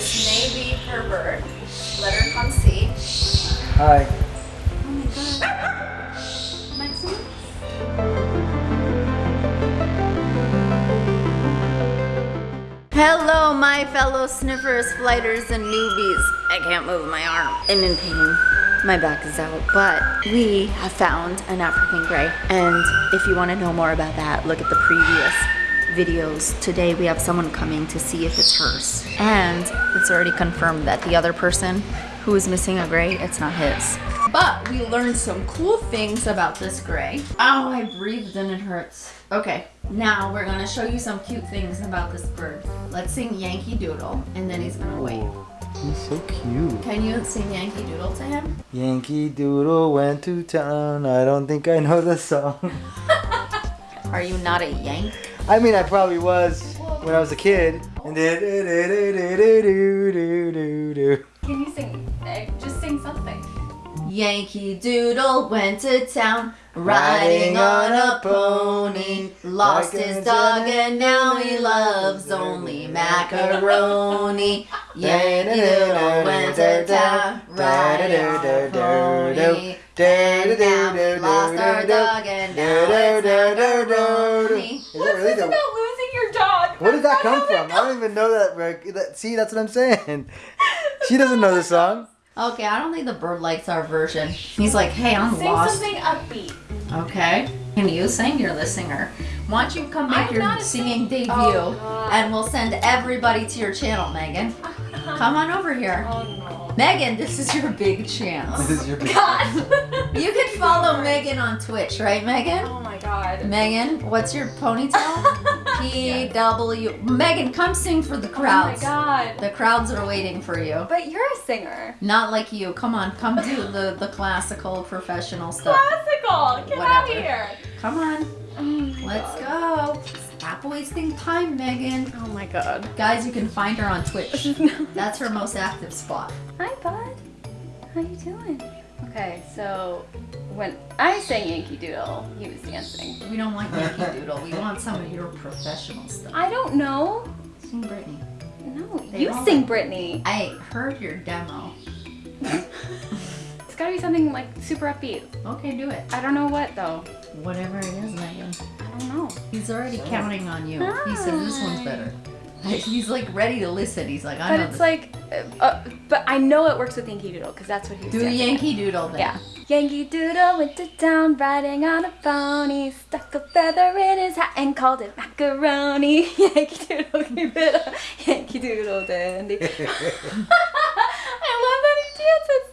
This may be her bird. Let her come see. Hi. Oh my god. Maximus? Hello, my fellow sniffers, flighters, and newbies. I can't move my arm. I'm in pain. My back is out, but we have found an African gray. And if you want to know more about that, look at the previous videos. Today we have someone coming to see if it's hers. And it's already confirmed that the other person who is missing a gray, it's not his. But we learned some cool things about this gray. Oh, I breathed and it hurts. Okay, now we're gonna show you some cute things about this bird. Let's sing Yankee Doodle, and then he's gonna wait. Oh, he's so cute. Can you sing Yankee Doodle to him? Yankee Doodle went to town. I don't think I know the song. Are you not a Yank? I mean, I probably was when I was a kid. And did Can you sing? Just sing something. Yankee Doodle went to town, riding on a pony. Lost his dog and now he loves only macaroni. Yankee Doodle went to town, riding on a pony. And now lost our dog and now it's macaroni. Is that really the, About losing your dog. where did that come from? I don't even know that, Rick. That- See, that's what I'm saying. She doesn't know the song. Okay, I don't think the bird likes our version. He's like, hey, I'm Sing lost. something upbeat. Okay. Can you sing? You're the singer. Why don't you come make I'm your singing sing- debut Oh, and we'll send everybody to your channel, Megan. Come on over here. Oh no. Megan, this is your big chance. This is your big God. You can follow Megan on Twitch, right, Megan? oh my god. Megan, what's your ponytail? PW. Megan, come sing for the crowds. Oh my crowds. god. the crowds are waiting for you. But you're a singer. Not like you. Come on, come do the, the classical professional stuff. Classical. Get out of here. Come on. Mm. My Let's God. go. Stop wasting time, Megan. Oh my god. Guys, you can find her on Twitch. That's her most active spot. Hi, bud. How you doing? Okay, so when I sang Yankee Doodle, he was dancing. We don't want Yankee Doodle. We want some of your professional stuff. I don't know. Sing Britney. No, They you sing like- Britney. I heard your demo. It's gotta be something like super upbeat. Okay, do it. I don't know what though. Whatever it is, Megan. I don't know. He's already counting on you. He says this one's better. He's like ready to listen. He's like, I But know it's this. like, uh, uh, but I know it works with Yankee Doodle because that's what he was do dancing. Yankee Doodle then. Yeah. Yankee Doodle went to town riding on a pony, stuck a feather in his hat and called it macaroni. Yankee Doodle gave it a Yankee Doodle dandy. I love that he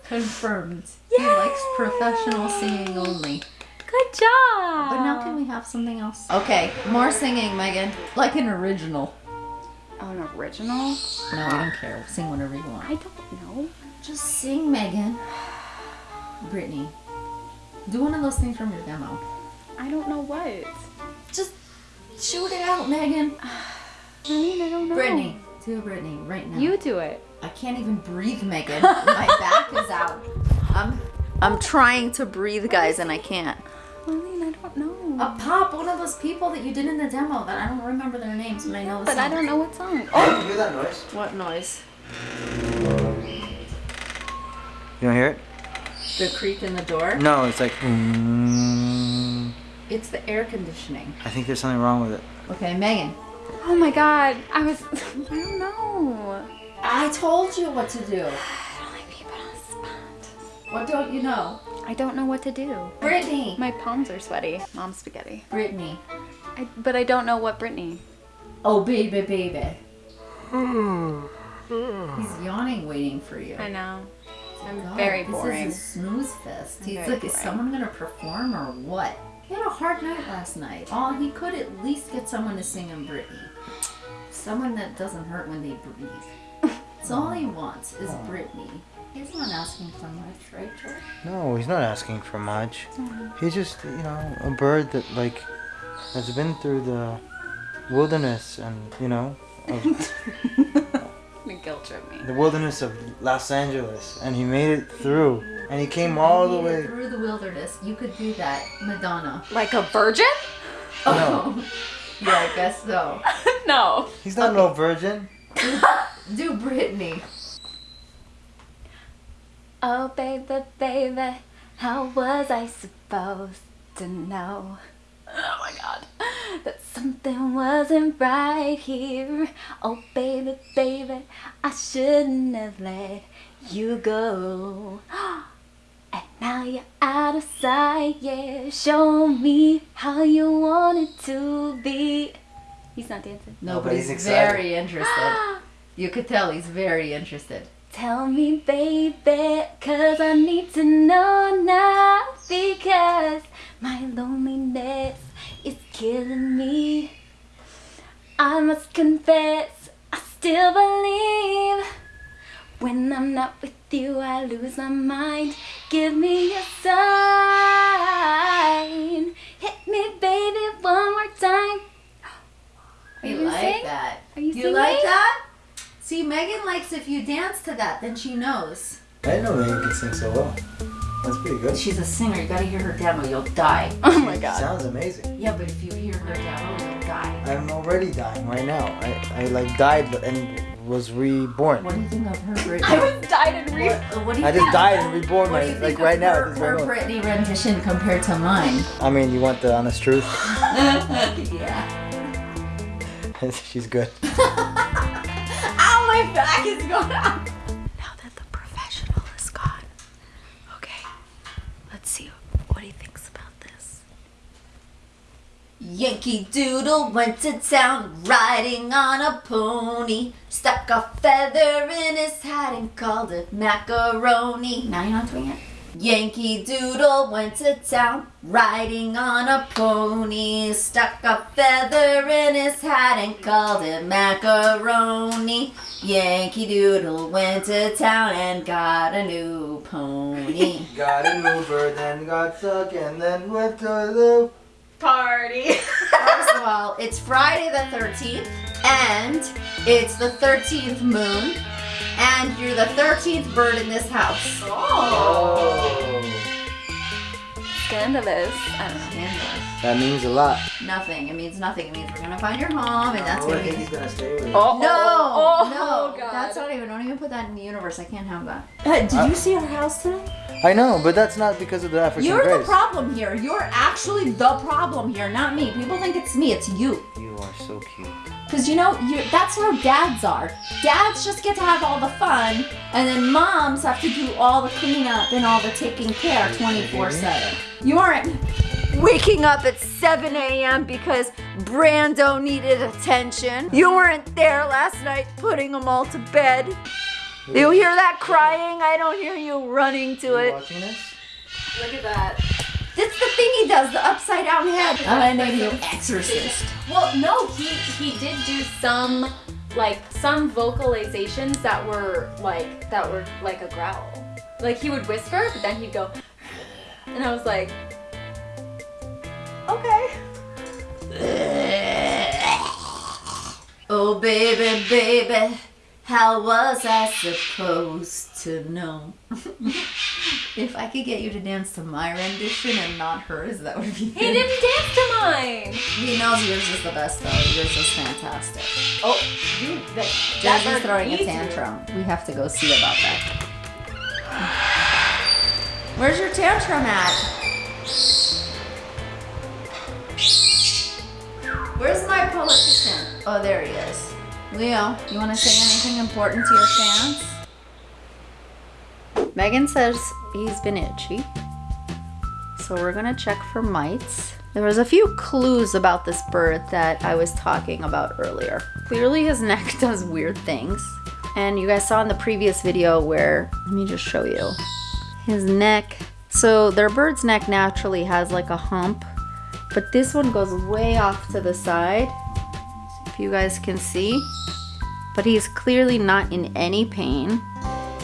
dances. Confirmed. He likes professional singing only. Good job. But now can we have something else? Okay, more singing, Megan. Like an original. Oh, an original? No, I don't care. Sing whatever you want. I don't know. Just sing, Megan. Britney. Do one of those things from your demo. I don't know what. Just shoot it out, Megan. I mean, I don't know. Britney. Do Britney right now. You do it. I can't even breathe, Megan. My back is out. I'm I'm trying to breathe, guys, and I can't. I I don't know. A pop, one of those people that you did in the demo that I don't remember their names, but I know the but I don't know what song. Oh, you hear that noise? What noise? You don't hear it? The creak in the door? No, it's like. Mm, It's the air conditioning. I think there's something wrong with it. Okay, Megan. Oh my god. I was. I don't know. I told you what to do. I don't like being put on the spot. What don't you know? I don't know what to do. Britney. My palms are sweaty. Mom spaghetti. Britney. I, but I don't know what Britney. Oh, baby, baby. Hmm. He's yawning, waiting for you. I know. Oh I'm God, very this is a snooze fest. I'm He's very like, is someone gonna perform or what? He had a hard night last night. Oh, he could at least get someone to sing him Britney. Someone that doesn't hurt when they breathe. That's all he wants is oh. Britney. He's not asking for much, right, George? No, he's not asking for much. Mm-hmm. He's just, you know, a bird that like has been through the wilderness and you know, of The guilt trip me. the wilderness of Los Angeles, and he made it through, and he came all the way. through the wilderness. You could do that, Madonna. Like a virgin? Oh, yeah, I guess so. no. He's not no virgin. Do Britney. Oh, baby, baby, how was I supposed to know? Oh my god, that something wasn't right here. Oh, baby, baby, I shouldn't have let you go. Oh, And now you're out of sight, yeah. Show me how you want it to be. He's not dancing. No, No, but but he's he's very interested. You could tell he's very interested. Tell me, baby, cause I need to know now. Because my loneliness is killing me. I must confess, I still believe. When I'm not with you, I lose my mind. Give me a sign. Hit me, baby, one more time. Are you sing? that. Are you You like that? See, Megan likes if you dance to that, then she knows. I didn't know Megan could sing so well. That's pretty good. She's a singer. You gotta hear her demo. You'll die. Oh my god. Sounds amazing. Yeah, but if you hear her demo, you'll die. I'm already dying right now. I, I like died and was reborn. What do you think of her Britney? I was died and re- What, what do you I think just died and reborn What do right, you like think right of now. her, at her very moment. Britney rendition compared to mine? I mean, you want the honest truth? yeah. She's good. Ow, my back is going out. Now that the professional is gone, okay, let's see what he thinks about this. Yankee Doodle went to town riding on a pony. Stuck a feather in his hat and called it macaroni. Now you're not doing it. Yankee Doodle went to town riding on a pony. Stuck a feather in his hat and called it macaroni. Yankee Doodle went to town and got a new pony. got an Uber, then got stuck, and then went to the. Party. First of all, it's Friday the 13th, and it's the 13th moon, and you're the 13th bird in this house. Oh. Scandalous. I don't know. Scandalous. That means a lot. Nothing. It means nothing. It means we're gonna find your home, and that's oh, gonna think be. he's gonna stay with me. Oh, No, oh, no, oh, God. that's not even. Don't even put that in the universe. I can't have that. Uh, did you see our house today? I know, but that's not because of the African You're the problem here. You're actually the problem here, not me. People think it's me. It's you. You are so cute. Because you know, you that's how dads are. Dads just get to have all the fun, and then moms have to do all the cleanup and all the taking care 24 7. You aren't waking up at 7 a.m. because Brando needed attention. You weren't there last night putting them all to bed. You hear that crying? I don't hear you running to Are you it. watching this? Look at that. That's the thing he does, the upside down head. I'm gonna make you exorcist. Well, no, he he did do some like some vocalizations that were like that were like a growl. Like he would whisper, but then he'd go, and I was like, okay. Oh, baby, baby, how was I supposed to know? if I could get you to dance to my rendition and not hers, that would be He didn't dance to mine. He knows yours is the best, though. Yours is fantastic. Oh, you that, Jazz is throwing a you. tantrum. We have to go see about that. Where's your tantrum at? Where's my politician? Oh, there he is. Leo, you want to say anything important to your fans? Megan says he's been itchy. So we're gonna check for mites. There was a few clues about this bird that I was talking about earlier. Clearly his neck does weird things. And you guys saw in the previous video where, let me just show you. His neck, so their bird's neck naturally has like a hump, but this one goes way off to the side. You guys can see. But he's clearly not in any pain.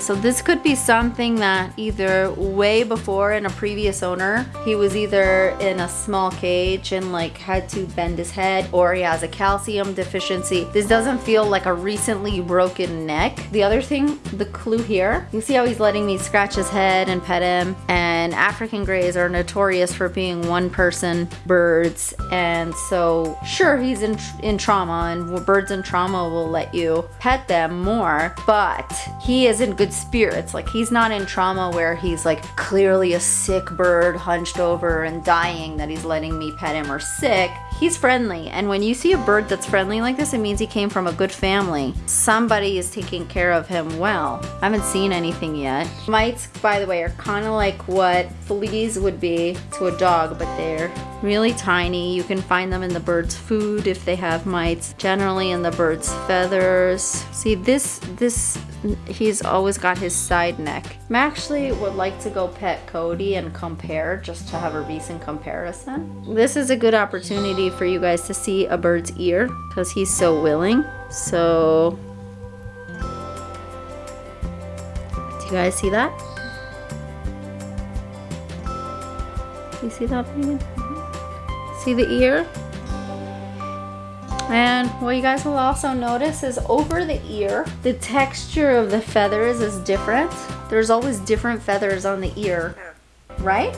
So this could be something that either way before in a previous owner, he was either in a small cage and like had to bend his head or he has a calcium deficiency. This doesn't feel like a recently broken neck. The other thing, the clue here, you see how he's letting me scratch his head and pet him and African greys are notorious for being one person birds. And so, sure, he's in, in trauma, and birds in trauma will let you pet them more, but he is in good spirits. Like, he's not in trauma where he's like clearly a sick bird hunched over and dying that he's letting me pet him or sick. He's friendly. And when you see a bird that's friendly like this, it means he came from a good family. Somebody is taking care of him well. I haven't seen anything yet. Mites, by the way, are kind of like what fleas would be to a dog, but they're really tiny. You can find them in the bird's food if they have mites, generally in the bird's feathers. See, this, this, he's always got his side neck. I actually would like to go pet Cody and compare just to have a recent comparison. This is a good opportunity for you guys to see a bird's ear because he's so willing. So, do you guys see that? You see that? See the ear? And what you guys will also notice is over the ear, the texture of the feathers is different. There's always different feathers on the ear, right?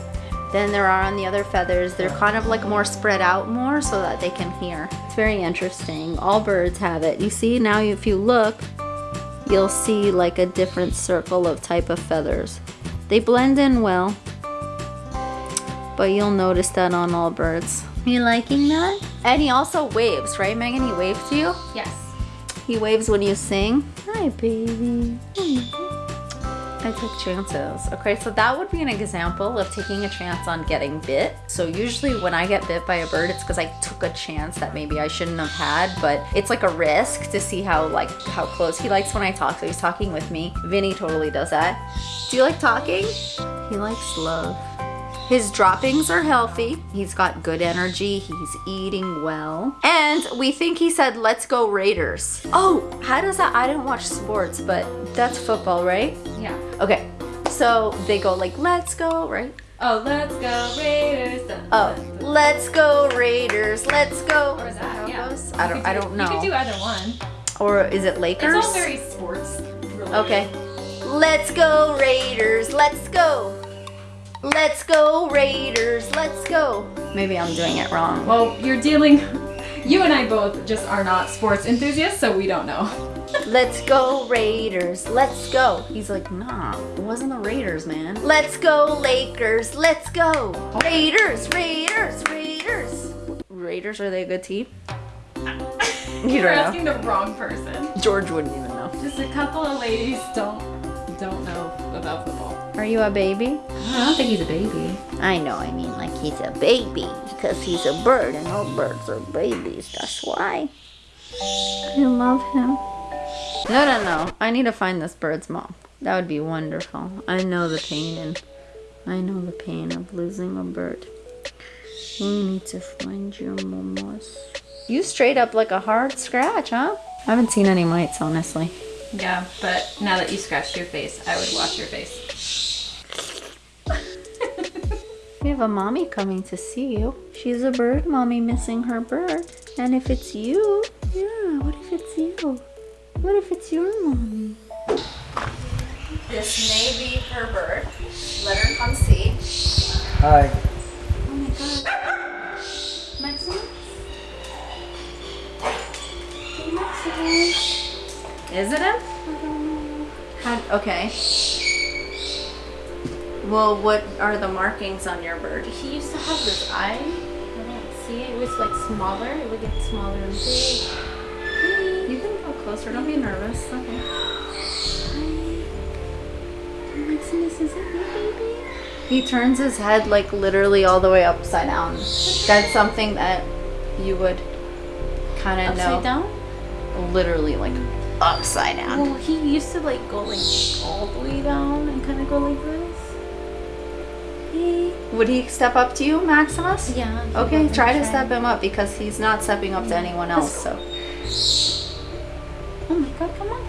Than there are on the other feathers. They're kind of like more spread out more so that they can hear. It's very interesting. All birds have it. You see now if you look, you'll see like a different circle of type of feathers. They blend in well, but you'll notice that on all birds. You liking that? And he also waves, right, Megan? He waves to you? Yes. He waves when you sing. Hi, baby. I take chances. Okay, so that would be an example of taking a chance on getting bit. So usually when I get bit by a bird, it's because I took a chance that maybe I shouldn't have had, but it's like a risk to see how like how close he likes when I talk. So he's talking with me. Vinny totally does that. Do you like talking? He likes love. His droppings are healthy. He's got good energy. He's eating well. And we think he said, let's go Raiders. Oh, how does that? I didn't watch sports, but that's football, right? Yeah. Okay. So they go like, let's go, right? Oh, let's go Raiders. Dun, Oh, let's go Raiders. Let's go. Or is that? Yeah. goes? I don't, could I don't know. You could do either one. Or is it Lakers? It's all very sports related. Okay. Let's go Raiders. Let's go. Let's go Raiders. Let's go. Maybe I'm doing it wrong. Well, you're dealing. You and I both just are not sports enthusiasts, so we don't know. Let's go Raiders. Let's go. He's like, nah, it wasn't the Raiders, man. Let's go Lakers. Let's go. Raiders, Raiders, Raiders. Raiders, are they a good team? You You're asking the wrong person. George wouldn't even know. Just a couple of ladies don't don't know about football. Are you a baby? I don't think he's a baby. I know, I mean, like he's a baby because he's a bird and all birds are babies. That's why. I love him. No, no, no. I need to find this bird's mom. That would be wonderful. I know the pain and I know the pain of losing a bird. We need to find your mamas. You straight up like a hard scratch, huh? I haven't seen any mites, honestly. Yeah, but now that you scratched your face, I would wash your face. Have a mommy coming to see you. She's a bird mommy missing her bird. And if it's you, yeah, what if it's you? What if it's your mommy? This may be her bird. Let her come see. Hi. Oh my god. Maximus? Maximus. Is it him? I don't know. How, okay. Well, what are the markings on your bird? He used to have this eye. I don't see it. It was like smaller. It would get smaller and big. You can go closer. Don't be nervous. Okay. Maximus, is it you, baby? He turns his head like literally all the way upside down. That's something that you would kind of know. Upside down? Literally like upside down. Well, he used to like go like all the way down and kind of go like this. Would he step up to you, Maximus? Yeah. Okay, would try to step him up because he's not stepping up to anyone else. So Oh my god, come on.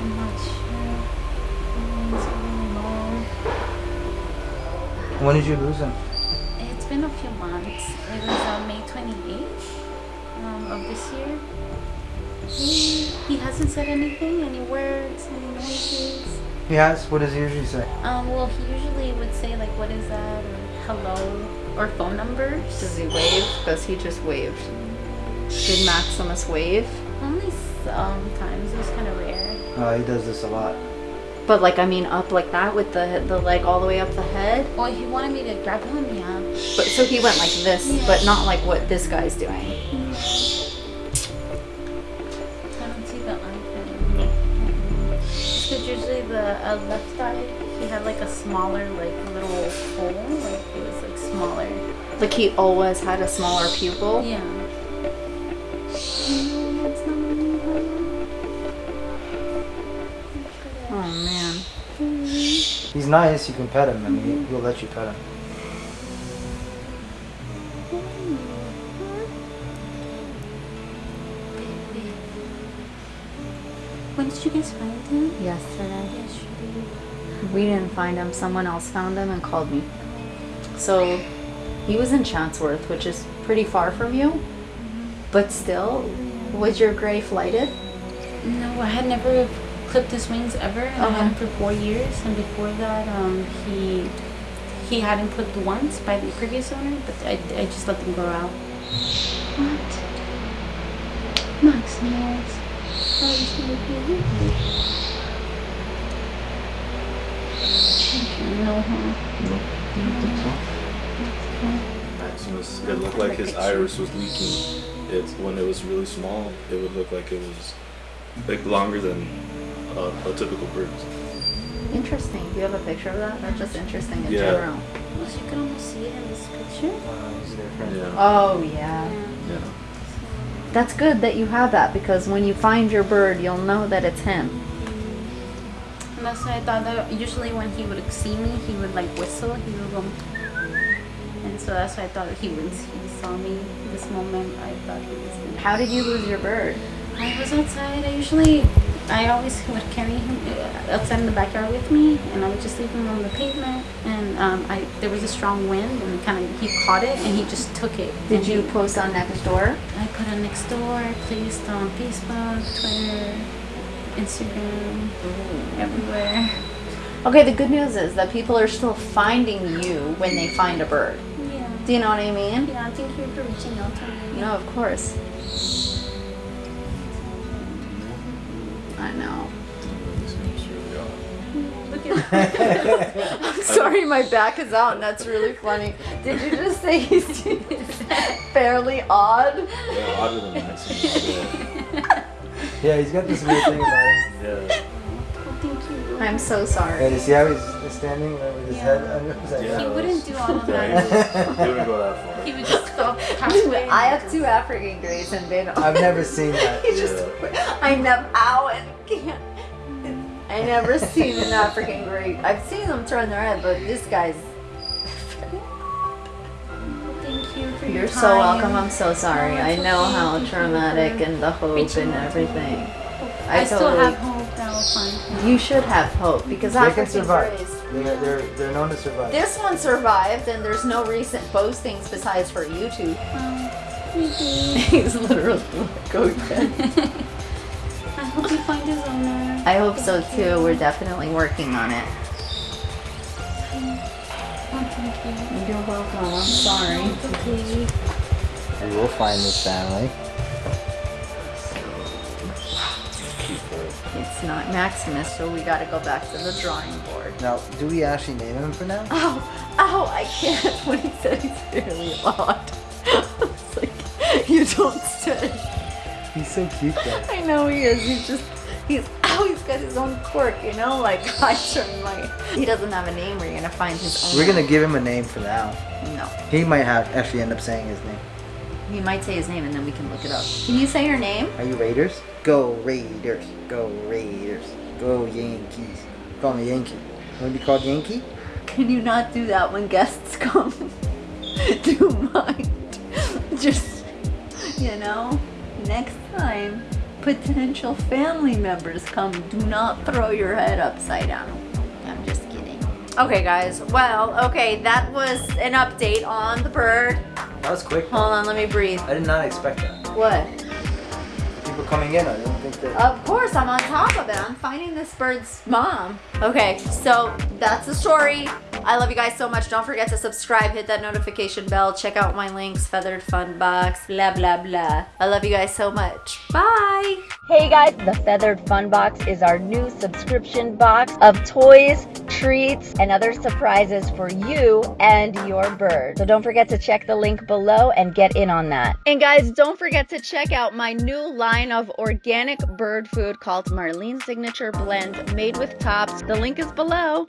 I'm not sure. It's really long. When did you lose him? It's been a few months. It was on May 28th um, of this year. He, he hasn't said anything, any words, any noises. He has? What does he usually say? Um, well, he usually would say like, "What is that?" or "Hello," or phone numbers. Does he wave? Does he just wave? Did Maximus wave? Only sometimes. It was kind of rare. Oh, he does this a lot. But like, I mean, up like that with the the leg all the way up the head. Well, he wanted me to grab him. Yeah. But so he went like this, Yeah. but not like what this guy's doing. I the uh, left eye, he had like a smaller, like little hole. Like it was like smaller. Like he always had a smaller pupil. Yeah. Oh man. He's nice. You can pet him. I mean, he'll let you pet him. When did you guys find him? Yesterday. Yesterday. We didn't find him. Someone else found him and called me. So he was in Chatsworth, which is pretty far from you. But still, was your gray flighted? No, I had never clipped his wings ever. And I had him for four years, and before that, um, he he hadn't clipped once by the previous owner, but I, I just let them grow out. What? Maximus. How is my baby? No, huh? Maximus, it looked like his iris was leaking. It when it was really small, it would look like it was like longer than a, a typical bird's. Interesting. Do you have a picture of that? That's just interesting in Yeah. general. Well, you can almost see it in this picture. Uh. Yeah. Oh yeah. Yeah. That's good that you have that because when you find your bird, you'll know that it's him. And that's why I thought that usually when he would see me, he would like whistle. He would go. And so that's why I thought he would. He saw me this moment. I thought he was. How did you lose your bird? I was outside. I usually, I always would carry him outside in the backyard with me, and I would just leave him on the pavement. And um, I there was a strong wind, and kind of he caught it, and he just took it. Did you he- post on Nextdoor? I put on Nextdoor. Placed on Facebook, Twitter, Instagram, everywhere. Okay, the good news is that people are still finding you when they find a bird. Yeah. Do you know what I mean? Yeah, thank you for reaching out to me. No, of course. I know. Look at I'm sorry, my back is out, and that's really funny. Did you just say he's fairly odd? Yeah, odder than Maximus. Yeah. Yeah, he's got this weird thing about him. yeah. Thank you. I'm so Yeah, sorry. you see how he's standing with his Yeah. head under his Yeah. He wouldn't do all of that. was, he wouldn't go that far. He would just stop halfway. I have two African greys, and they don't. I've never seen that. He just, I never, ow, and can't. I never seen an African grey. I've seen them turn their head, but this guy's. Thank you for your You're time. so welcome. I'm so sorry. No, I know okay. how Thank traumatic and the hope and out to me. everything. I, I still totally- have hope that I'll find him. You should have hope because They can survive. greys. They're, they're, they're known to survive. This one survived, and there's no recent postings besides for YouTube. Um, maybe. He's literally like, okay. I hope you find his owner. I hope so too. We're definitely working on it. Oh, thank you. You're welcome. I'm sorry. It's okay. We will find this family. It's not Maximus, so we gotta go back to the drawing board. Now, do we actually name him for now? Oh, ow, I can't. When he said he's fairly odd. it's like, you don't say. He's so cute though. I know he is. He's just, he's, always got his own quirk, you know? Like, I turn my, he doesn't have a name. We're gonna find his own. We're gonna give him a name for now. No. He might have actually end up saying his name. He might say his name and then we can look it up. Can you say your name? Are you Raiders? Go Raiders. Go Raiders. Go Yankees. Call me Yankee. Want to be called Yankee? Can you not do that when guests come? do you mind? Just, you know, next time potential family members come, do not throw your head upside down. I'm just kidding. Okay, guys. Well, okay, that was an update on the bird. That was quick. Hold on, let me breathe. I did not expect that. What? People coming in. I didn't think that. Of course, I'm on top of it. I'm finding this bird's mom. Okay, so that's the story. I love you guys so much. Don't forget to subscribe, hit that notification bell, check out my links, Feathered Fun Box, blah, blah, blah. I love you guys so much. Bye. Hey guys, the Feathered Fun Box is our new subscription box of toys, treats, and other surprises for you and your bird. So don't forget to check the link below and get in on that. And guys, don't forget to check out my new line of organic bird food called Marlene Signature Blend made with tops. The link is below.